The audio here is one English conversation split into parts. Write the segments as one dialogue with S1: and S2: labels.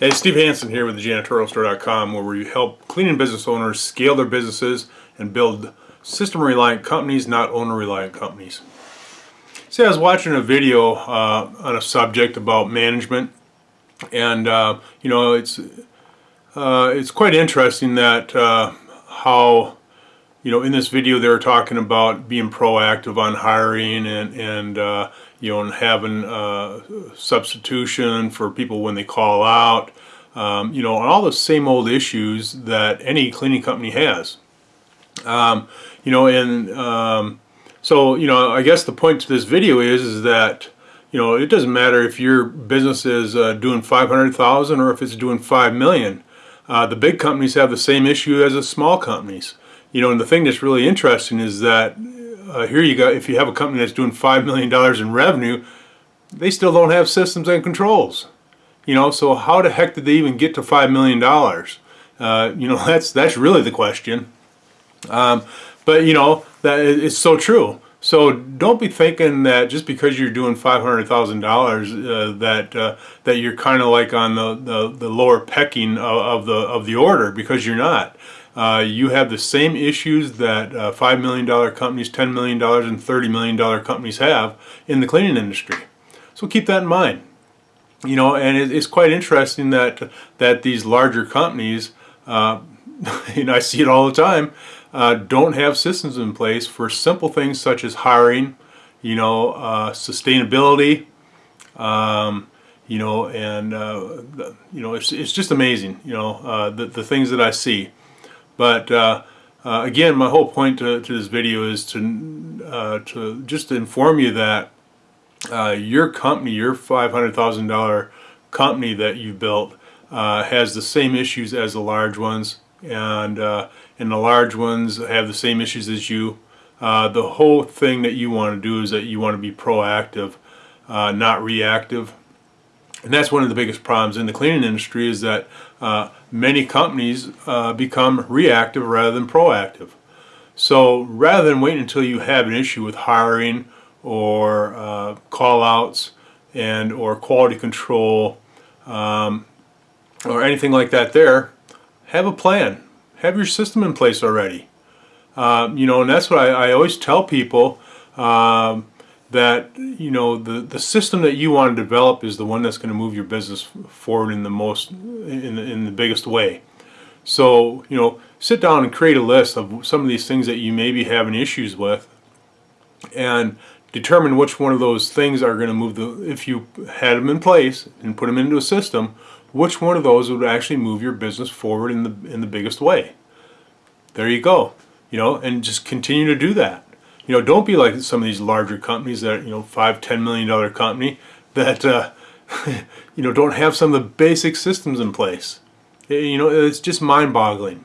S1: Hey, Steve Hansen here with the janitorialstore.com where we help cleaning business owners scale their businesses and build system-reliant companies, not owner-reliant companies. See, I was watching a video uh, on a subject about management and uh, you know it's uh, it's quite interesting that uh, how you know in this video they were talking about being proactive on hiring and and uh, you know having uh, substitution for people when they call out um, you know all the same old issues that any cleaning company has. Um, you know and um, so you know I guess the point to this video is is that you know it doesn't matter if your business is uh, doing 500,000 or if it's doing 5 million. Uh, the big companies have the same issue as the small companies. You know, and the thing that's really interesting is that uh, here you go, if you have a company that's doing $5 million in revenue, they still don't have systems and controls. You know, so how the heck did they even get to $5 million? Uh, you know, that's, that's really the question. Um, but, you know, that it's so true. So don't be thinking that just because you're doing five hundred thousand uh, dollars that uh, that you're kind of like on the, the, the lower pecking of, of, the of the order because you're not. Uh, you have the same issues that uh, $5 million companies, $10 million, and $30 million companies have in the cleaning industry. So keep that in mind. You know, and it, it's quite interesting that that these larger companies, uh, and I see it all the time, uh, don't have systems in place for simple things such as hiring, you know, uh, sustainability, um, you know, and you know, it's it's just amazing, you know, the the things that I see. But uh, uh, again, my whole point to, to this video is to uh, to just inform you that uh, your company, your $500,000 company that you built, uh, has the same issues as the large ones, and uh, and the large ones have the same issues as you. the whole thing that you want to do is that you want to be proactive, not reactive. And that's one of the biggest problems in the cleaning industry is that uh, many companies uh, become reactive rather than proactive. So rather than waiting until you have an issue with hiring or uh, call outs and or quality control um, or anything like that there, have a plan. Have your system in place already. Uh, you know, and that's what I, I always tell people. Um, that you know the the system that you want to develop is the one that's going to move your business forward in the most in the, in the biggest way. So you know sit down and create a list of some of these things that you may be having issues with and determine which one of those things are going to move the if you had them in place and put them into a system which one of those would actually move your business forward in the in the biggest way. There you go you know and just continue to do that you know, don't be like some of these larger companies that, you know, five, ten million dollar company that, uh, you know, don't have some of the basic systems in place. You know, it's just mind boggling.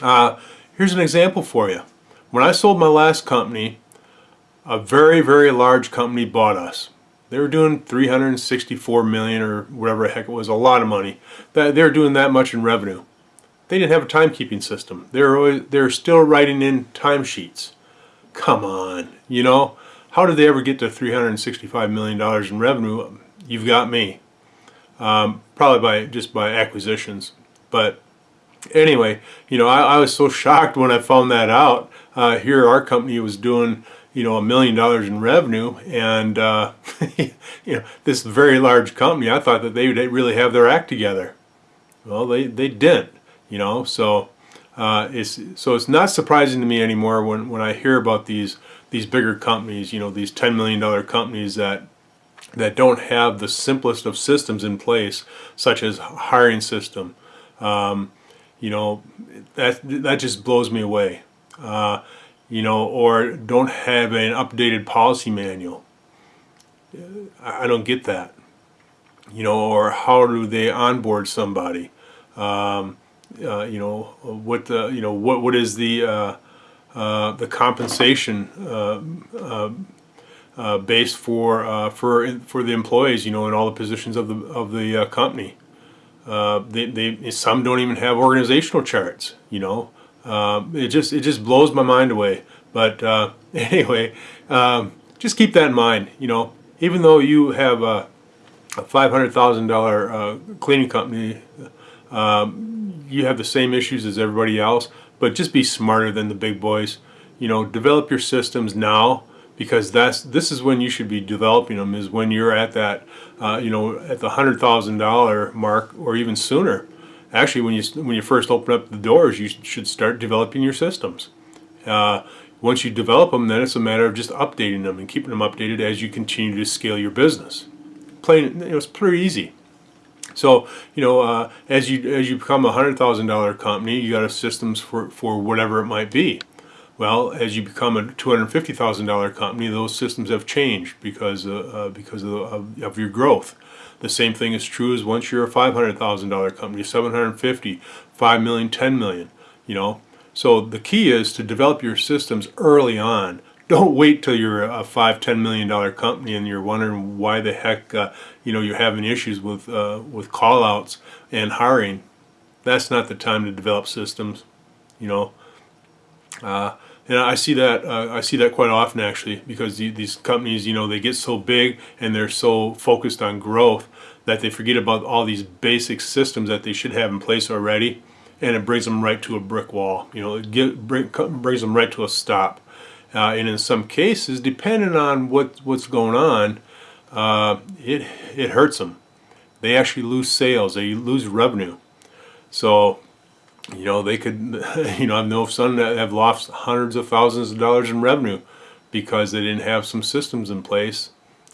S1: Uh, here's an example for you. When I sold my last company, a very, very large company bought us. They were doing 364 million or whatever the heck it was, a lot of money. That they're doing that much in revenue. They didn't have a timekeeping system. They're they're still writing in timesheets. Come on, you know, how did they ever get to $365 million in revenue? You've got me. Um, probably by just by acquisitions. But anyway, you know, I, I, was so shocked when I found that out. Uh, here, our company was doing, you know, a million dollars in revenue, and uh, you know, this very large company. I thought that they would really have their act together. Well, they they didn't. You know, so uh, it's, so it's not surprising to me anymore when, when I hear about these these bigger companies, you know, these $10 million companies that that don't have the simplest of systems in place, such as hiring system. Um, you know, that that just blows me away. Uh, you know, or don't have an updated policy manual. I don't get that. You know, or how do they onboard somebody? Um, uh, you know what the you know what what is the uh, uh, the compensation uh, uh, uh, base for for for the employees you know in all the positions of the of the company. They, they some don't even have organizational charts you know. It just it just blows my mind away. But anyway um, just keep that in mind you know. Even though you have a $500,000 uh, cleaning company, um, you have the same issues as everybody else, but just be smarter than the big boys. You know, develop your systems now because that's this is when you should be developing them is when you're at that uh, you know at the hundred thousand dollar mark or even sooner. Actually when you when you first open up the doors you should start developing your systems. Uh, once you develop them then it's a matter of just updating them and keeping them updated as you continue to scale your business. Plain you know, it's pretty easy so you know uh, as you as you become a hundred thousand dollar company you got a systems for for whatever it might be well, as you become a $250,000 company, those systems have changed because, uh, uh, because of, of, of, your growth. The same thing is true as once you're a $500,000 company, 750, 5 million, 10 million, you know. So the key is to develop your systems early on. Don't wait till you're a five, ten million dollar company and you're wondering why the heck uh, you know you're having issues with uh, with callouts and hiring. That's not the time to develop systems. You know, uh, and I see that uh, I see that quite often actually because the, these companies, you know, they get so big and they're so focused on growth that they forget about all these basic systems that they should have in place already, and it brings them right to a brick wall. You know, it get, bring, brings them right to a stop. Uh, and in some cases, depending on what what's going on, uh, it it hurts them. They actually lose sales. They lose revenue. So you know, they could, you know, I know of some that have lost hundreds of thousands of dollars in revenue because they didn't have some systems in place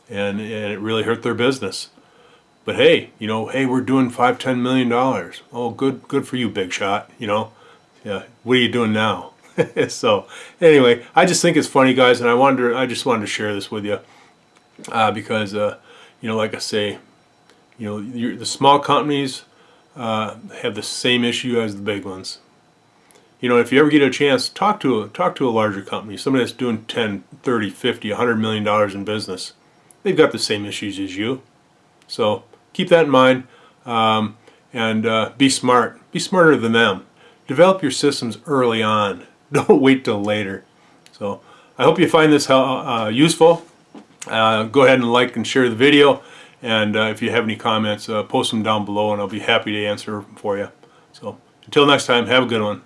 S1: and, and it really hurt their business. But hey, you know, hey, we're doing five, ten million dollars. Oh, good, good for you, big shot. You know, yeah. What are you doing now? so, anyway, I just think it's funny, guys, and I wanted, to, I just wanted to share this with you uh, because, uh, you know, like I say, you know, the small companies uh, have the same issue as the big ones. You know, if you ever get a chance, talk to a, talk to a larger company, somebody that's doing 10, 30, 50, 100 million dollars in business. They've got the same issues as you. So keep that in mind um, and uh, be smart. Be smarter than them. Develop your systems early on. Don't wait till later. So I hope you find this uh, useful. Uh, go ahead and like and share the video. And uh, if you have any comments, uh, post them down below and I'll be happy to answer for you. So until next time, have a good one.